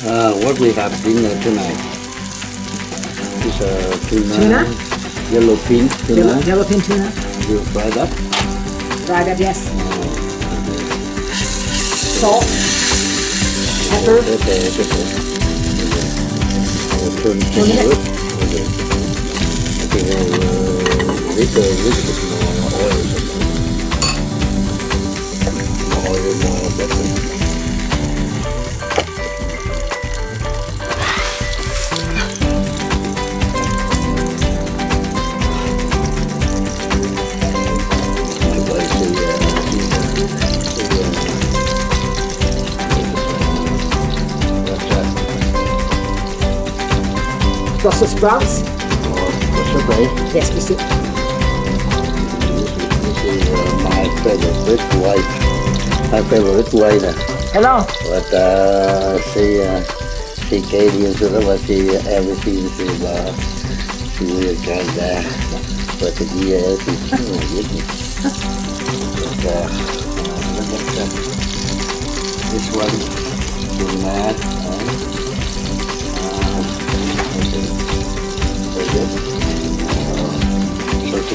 Uh, what we have dinner tonight is a tuna, Tuna? yellow fin tuna. Yellow, yellowfin tuna. You fried up. Fried up, yes. Salt. Pepper. Pepper, pepper. Uh, turn it. it. Okay. I think uh, little, little bit more oil. More oil, more Brussels sprouts. Eh? Yes, we see. This is my favorite wife. My favorite Hello. But uh, she, uh, she so that was she, everything she, uh, she will kind of, but the year, oh. But, uh. This one, uh, uh,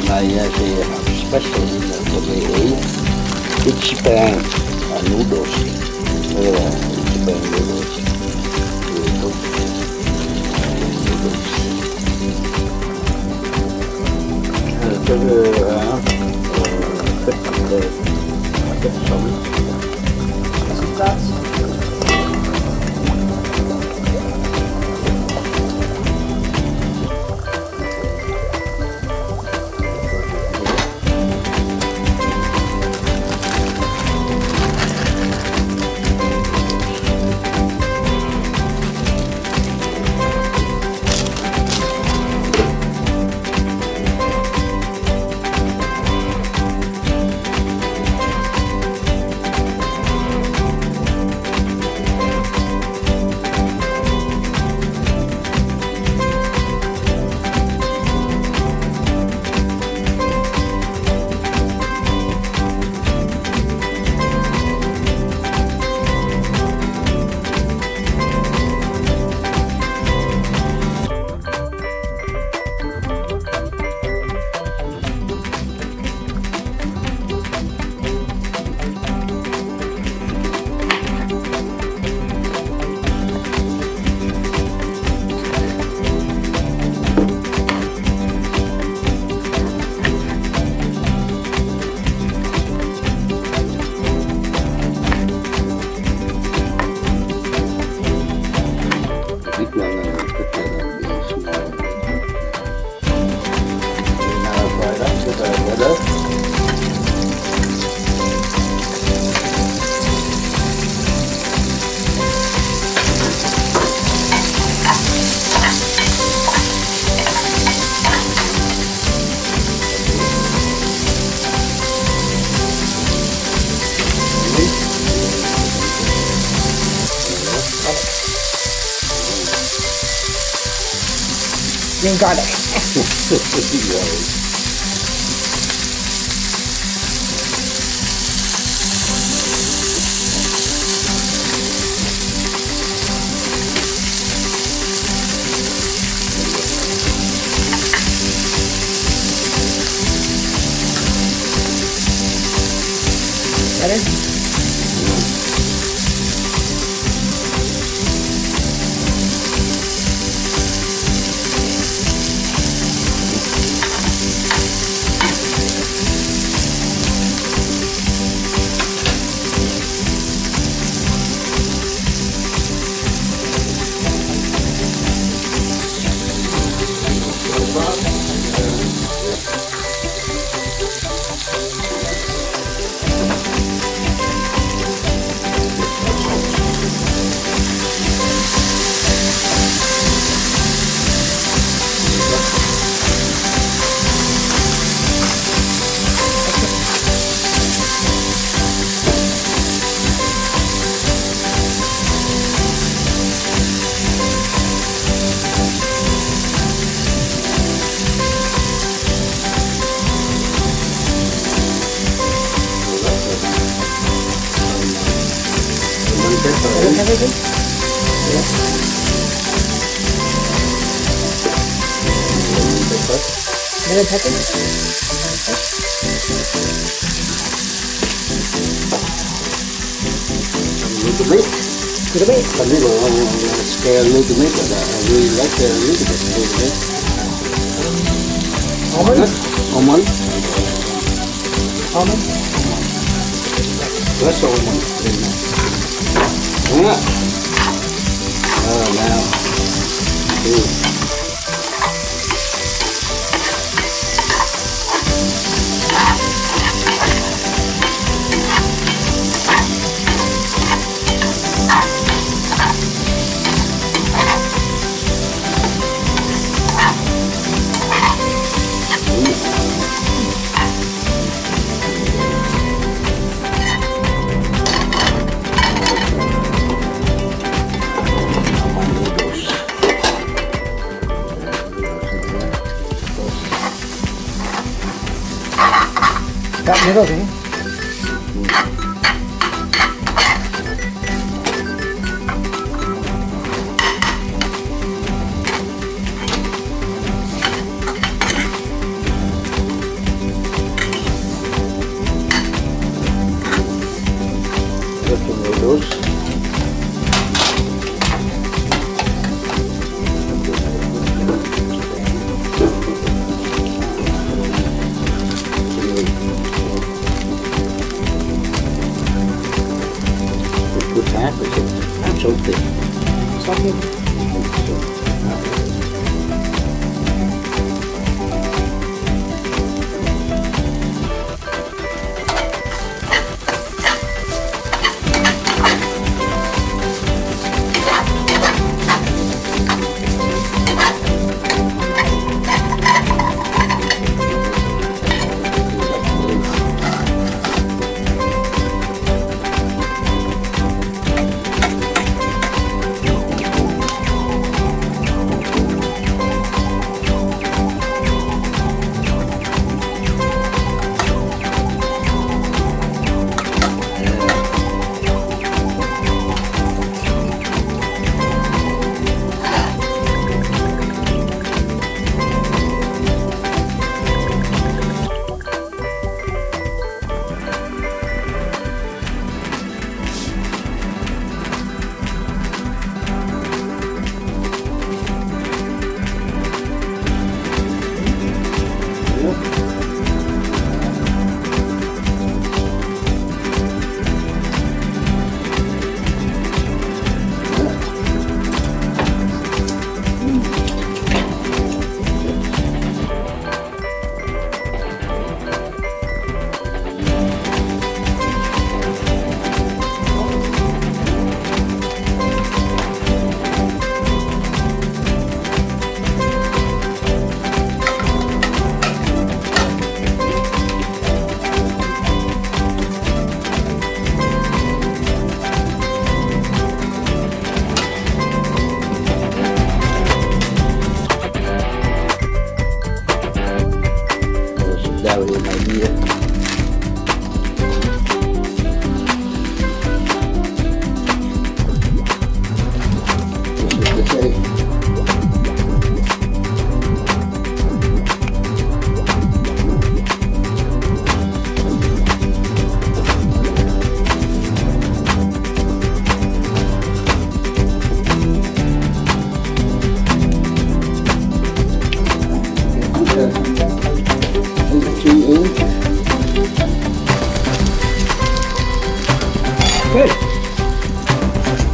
naja, die Special for me is it's Japan noodles. Yeah, a noodles. 来。Lemon pepper. Everything? Lemon pepper. little bit. Little bit. A little, I want to scare a little bit, but I really like a little bit, a little bit. Almond. Almond? Almond. That's almond. Oh, now. Ooh. 내가 돼. Good.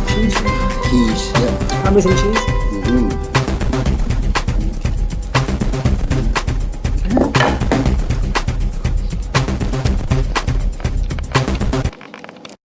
Cheese. Cheese, yeah. Parmesan cheese.